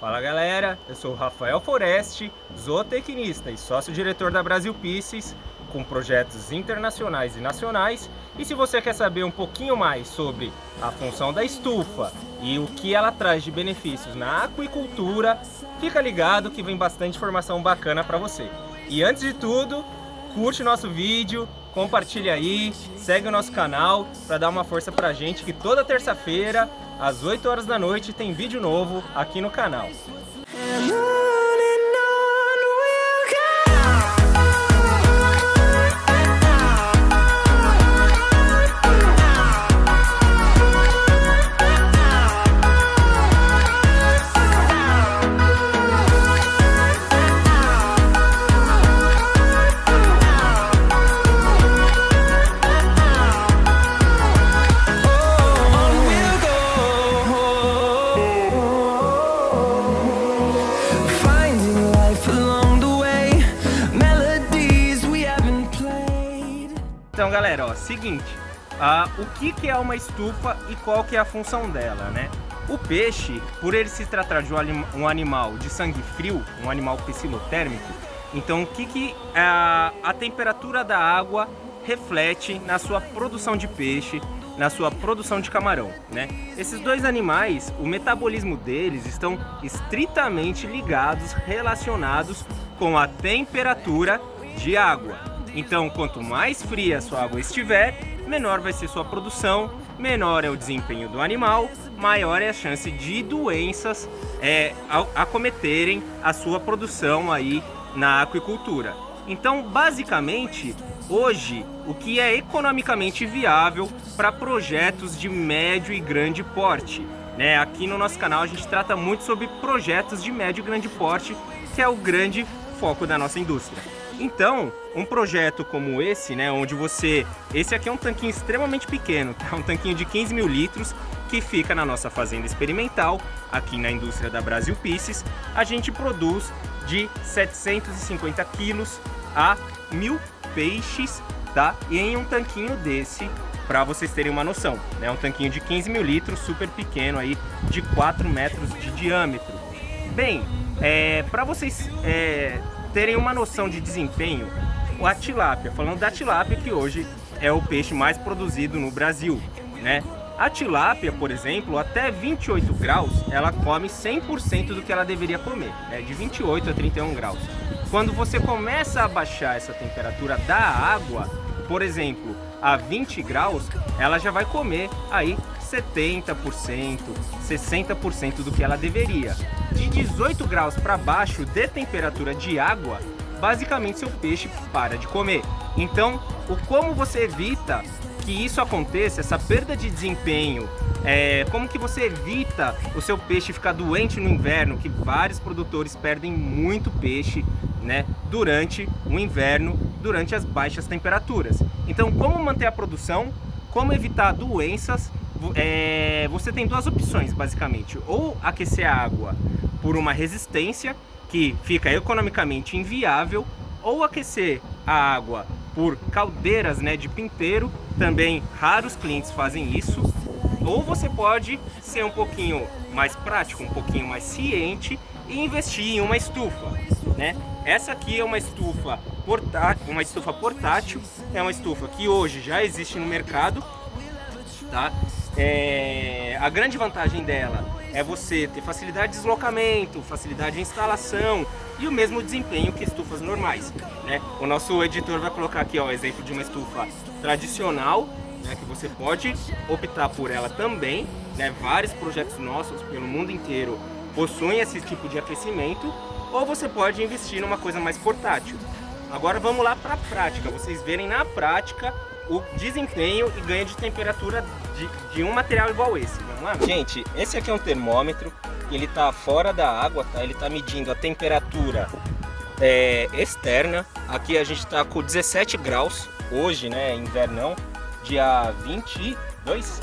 Fala galera, eu sou Rafael Foreste, zootecnista e sócio-diretor da Brasil Pisces, com projetos internacionais e nacionais. E se você quer saber um pouquinho mais sobre a função da estufa e o que ela traz de benefícios na aquicultura, fica ligado que vem bastante informação bacana para você. E antes de tudo, curte nosso vídeo, compartilha aí, segue o nosso canal para dar uma força pra gente que toda terça-feira, às 8 horas da noite, tem vídeo novo aqui no canal. Ah, o que, que é uma estufa e qual que é a função dela, né? O peixe, por ele se tratar de um animal de sangue frio, um animal psilotérmico, então o que, que a, a temperatura da água reflete na sua produção de peixe, na sua produção de camarão, né? Esses dois animais, o metabolismo deles estão estritamente ligados, relacionados com a temperatura de água. Então, quanto mais fria a sua água estiver, menor vai ser sua produção, menor é o desempenho do animal, maior é a chance de doenças é, acometerem a sua produção aí na aquicultura. Então, basicamente, hoje, o que é economicamente viável para projetos de médio e grande porte. Né? Aqui no nosso canal a gente trata muito sobre projetos de médio e grande porte, que é o grande foco da nossa indústria. Então, um projeto como esse, né, onde você... Esse aqui é um tanquinho extremamente pequeno, tá? um tanquinho de 15 mil litros, que fica na nossa fazenda experimental, aqui na indústria da Brasil Pisces. A gente produz de 750 quilos a mil peixes, tá? E em um tanquinho desse, para vocês terem uma noção, né? Um tanquinho de 15 mil litros, super pequeno aí, de 4 metros de diâmetro. Bem, é, para vocês é, terem uma noção de desempenho, a tilápia, falando da tilápia que hoje é o peixe mais produzido no Brasil, né? A tilápia, por exemplo, até 28 graus, ela come 100% do que ela deveria comer, né? de 28 a 31 graus. Quando você começa a baixar essa temperatura da água, por exemplo, a 20 graus, ela já vai comer aí 70%, 60% do que ela deveria. De 18 graus para baixo de temperatura de água, basicamente seu peixe para de comer. Então, o como você evita que isso aconteça, essa perda de desempenho, é, como que você evita o seu peixe ficar doente no inverno, que vários produtores perdem muito peixe né, durante o inverno, durante as baixas temperaturas. Então, como manter a produção, como evitar doenças é, você tem duas opções, basicamente. Ou aquecer a água por uma resistência, que fica economicamente inviável, ou aquecer a água por caldeiras né, de pinteiro, também raros clientes fazem isso, ou você pode ser um pouquinho mais prático, um pouquinho mais ciente e investir em uma estufa. Né? Essa aqui é uma estufa portátil, uma estufa portátil, é uma estufa que hoje já existe no mercado, tá? É, a grande vantagem dela é você ter facilidade de deslocamento, facilidade de instalação e o mesmo desempenho que estufas normais. Né? O nosso editor vai colocar aqui o exemplo de uma estufa tradicional, né, que você pode optar por ela também. Né? Vários projetos nossos pelo mundo inteiro possuem esse tipo de aquecimento, ou você pode investir numa coisa mais portátil. Agora vamos lá para a prática, vocês verem na prática o desempenho e ganho de temperatura de, de um material igual esse. Vamos lá? Gente, esse aqui é um termômetro, ele está fora da água, tá? Ele está medindo a temperatura é, externa. Aqui a gente está com 17 graus, hoje, né, invernão, dia 22,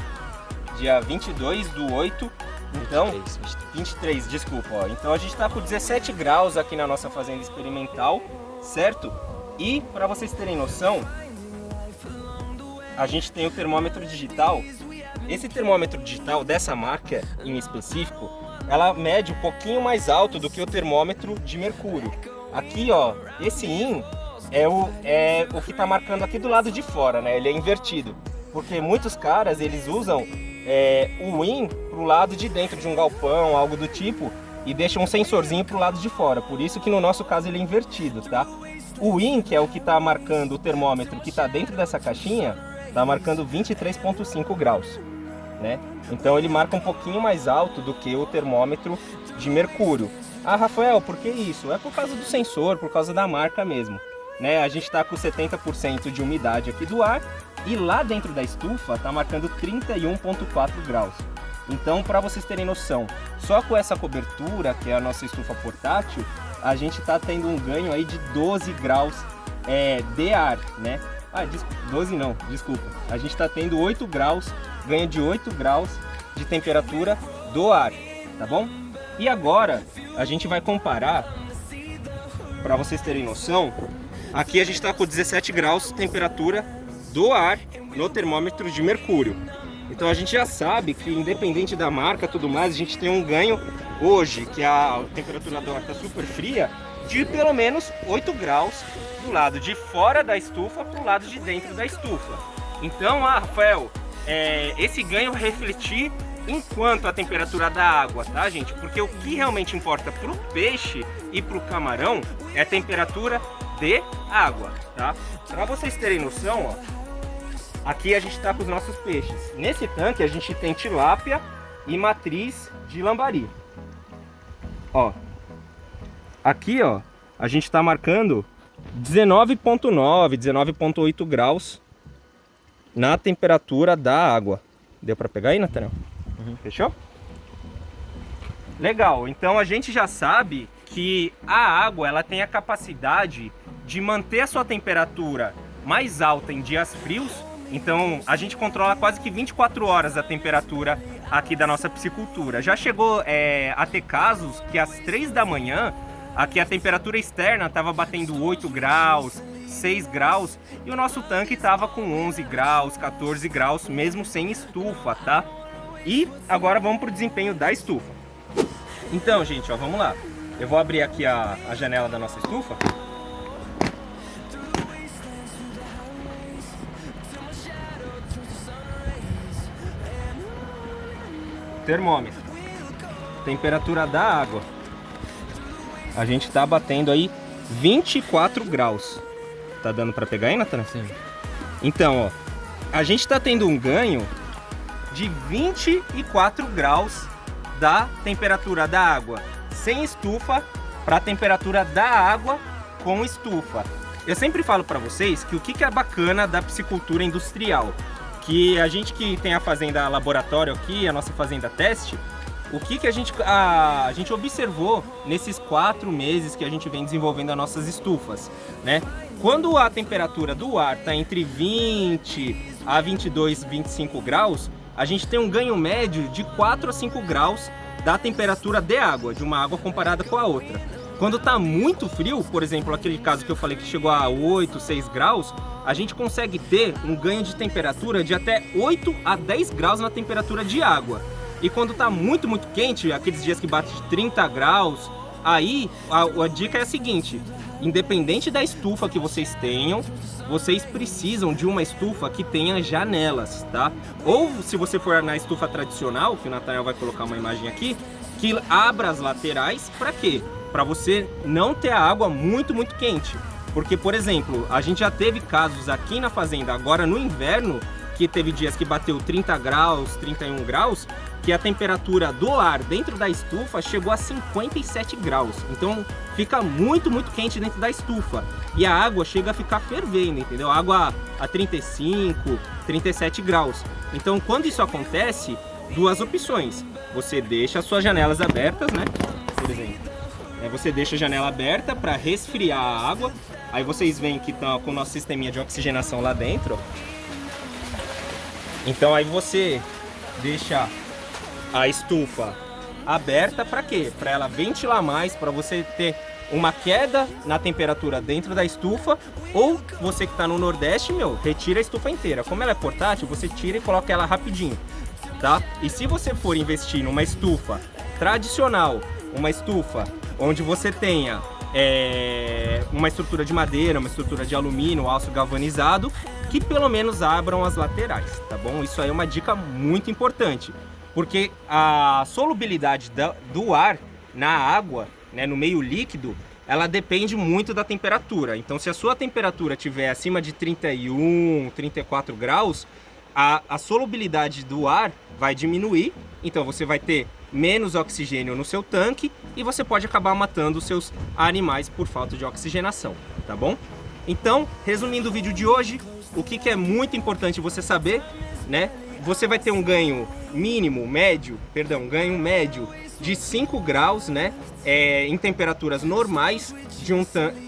dia 22 do 8, então, 23, 23 desculpa, ó. Então a gente está com 17 graus aqui na nossa fazenda experimental, certo? E para vocês terem noção, a gente tem o termômetro digital. Esse termômetro digital dessa marca em específico, ela mede um pouquinho mais alto do que o termômetro de mercúrio. Aqui, ó, esse IN é o, é o que está marcando aqui do lado de fora, né? Ele é invertido. Porque muitos caras, eles usam é, o IN pro lado de dentro de um galpão, algo do tipo, e deixam um sensorzinho pro lado de fora. Por isso que no nosso caso ele é invertido, tá? O IN, que é o que está marcando o termômetro que está dentro dessa caixinha, está marcando 23.5 graus. Né? Então ele marca um pouquinho mais alto do que o termômetro de mercúrio. Ah, Rafael, por que isso? É por causa do sensor, por causa da marca mesmo. Né? A gente está com 70% de umidade aqui do ar e lá dentro da estufa está marcando 31.4 graus. Então, para vocês terem noção, só com essa cobertura, que é a nossa estufa portátil, a gente está tendo um ganho aí de 12 graus é, de ar, né? Ah, 12 não, desculpa. A gente está tendo 8 graus, ganho de 8 graus de temperatura do ar, tá bom? E agora a gente vai comparar, para vocês terem noção, aqui a gente está com 17 graus de temperatura do ar no termômetro de mercúrio. Então a gente já sabe que independente da marca tudo mais, a gente tem um ganho hoje, que a temperatura do ar está super fria, de pelo menos 8 graus do lado de fora da estufa para o lado de dentro da estufa. Então, ah, Rafael, é, esse ganho refletir enquanto a temperatura da água, tá, gente? Porque o que realmente importa para o peixe e para o camarão é a temperatura de água, tá? Para vocês terem noção, ó, Aqui a gente está com os nossos peixes. Nesse tanque a gente tem tilápia e matriz de lambari. Ó. Aqui, ó, a gente está marcando 19.9, 19.8 graus na temperatura da água. Deu para pegar aí, Nathaniel? Uhum. Fechou? Legal, então a gente já sabe que a água ela tem a capacidade de manter a sua temperatura mais alta em dias frios então a gente controla quase que 24 horas a temperatura aqui da nossa piscicultura. Já chegou é, a ter casos que às 3 da manhã aqui a temperatura externa estava batendo 8 graus, 6 graus e o nosso tanque estava com 11 graus, 14 graus, mesmo sem estufa, tá? E agora vamos para o desempenho da estufa. Então, gente, ó, vamos lá. Eu vou abrir aqui a, a janela da nossa estufa. termômetro. Temperatura da água. A gente tá batendo aí 24 graus. Tá dando para pegar aí, Nathan? Sim. Então, ó, a gente tá tendo um ganho de 24 graus da temperatura da água sem estufa para a temperatura da água com estufa. Eu sempre falo para vocês que o que é bacana da piscicultura industrial que a gente que tem a fazenda laboratório aqui, a nossa fazenda teste, o que, que a, gente, a, a gente observou nesses quatro meses que a gente vem desenvolvendo as nossas estufas, né? Quando a temperatura do ar está entre 20 a 22, 25 graus, a gente tem um ganho médio de 4 a 5 graus da temperatura de água, de uma água comparada com a outra. Quando está muito frio, por exemplo, aquele caso que eu falei que chegou a 8, 6 graus, a gente consegue ter um ganho de temperatura de até 8 a 10 graus na temperatura de água. E quando está muito, muito quente, aqueles dias que bate de 30 graus, aí a, a dica é a seguinte, independente da estufa que vocês tenham, vocês precisam de uma estufa que tenha janelas, tá? Ou se você for na estufa tradicional, que o Nathaniel vai colocar uma imagem aqui, que abra as laterais, para quê? para você não ter a água muito, muito quente. Porque, por exemplo, a gente já teve casos aqui na fazenda, agora no inverno, que teve dias que bateu 30 graus, 31 graus, que a temperatura do ar dentro da estufa chegou a 57 graus. Então fica muito, muito quente dentro da estufa. E a água chega a ficar fervendo, entendeu? Água a 35, 37 graus. Então quando isso acontece, duas opções. Você deixa as suas janelas abertas, né? Por exemplo. É, você deixa a janela aberta para resfriar a água. Aí vocês veem que estão com o nosso sisteminha de oxigenação lá dentro. Então aí você deixa a estufa aberta para quê? Para ela ventilar mais, para você ter uma queda na temperatura dentro da estufa ou você que está no Nordeste, meu, retira a estufa inteira. Como ela é portátil, você tira e coloca ela rapidinho, tá? E se você for investir numa estufa tradicional, uma estufa onde você tenha é, uma estrutura de madeira, uma estrutura de alumínio, aço galvanizado, que pelo menos abram as laterais, tá bom? Isso aí é uma dica muito importante, porque a solubilidade do ar na água, né, no meio líquido, ela depende muito da temperatura. Então, se a sua temperatura estiver acima de 31, 34 graus, a, a solubilidade do ar vai diminuir, então você vai ter menos oxigênio no seu tanque e você pode acabar matando os seus animais por falta de oxigenação, tá bom? Então, resumindo o vídeo de hoje, o que, que é muito importante você saber, né? Você vai ter um ganho mínimo, médio, perdão, ganho médio de 5 graus, né? É, em temperaturas normais, de um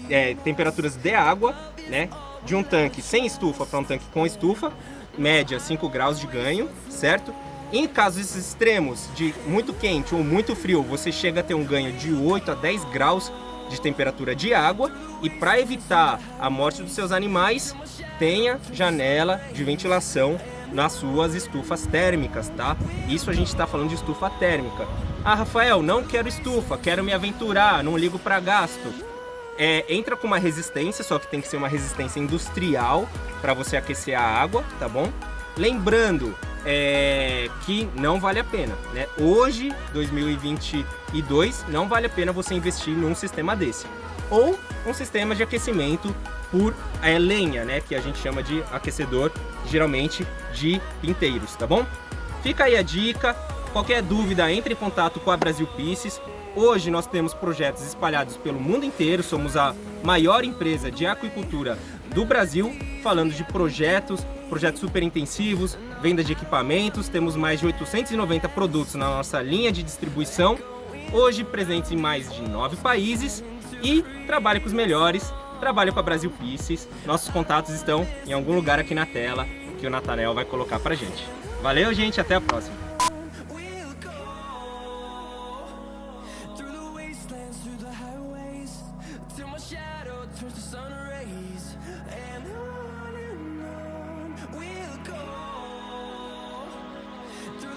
é, temperaturas de água, né? De um tanque sem estufa para um tanque com estufa, média 5 graus de ganho, certo? Em casos extremos de muito quente ou muito frio, você chega a ter um ganho de 8 a 10 graus de temperatura de água e para evitar a morte dos seus animais, tenha janela de ventilação nas suas estufas térmicas, tá? Isso a gente está falando de estufa térmica. Ah, Rafael, não quero estufa, quero me aventurar, não ligo para gasto. É, entra com uma resistência, só que tem que ser uma resistência industrial para você aquecer a água, tá bom? Lembrando é, que não vale a pena. Né? Hoje, 2022, não vale a pena você investir num sistema desse. Ou um sistema de aquecimento por é, lenha, né? que a gente chama de aquecedor, geralmente de pinteiros, tá bom? Fica aí a dica, qualquer dúvida entre em contato com a Brasil Pieces. Hoje nós temos projetos espalhados pelo mundo inteiro, somos a maior empresa de aquicultura do Brasil, falando de projetos, projetos super intensivos, venda de equipamentos, temos mais de 890 produtos na nossa linha de distribuição, hoje presentes em mais de nove países e trabalhe com os melhores, trabalhe com a Brasil Pieces, nossos contatos estão em algum lugar aqui na tela que o Natanel vai colocar pra gente. Valeu gente, até a próxima!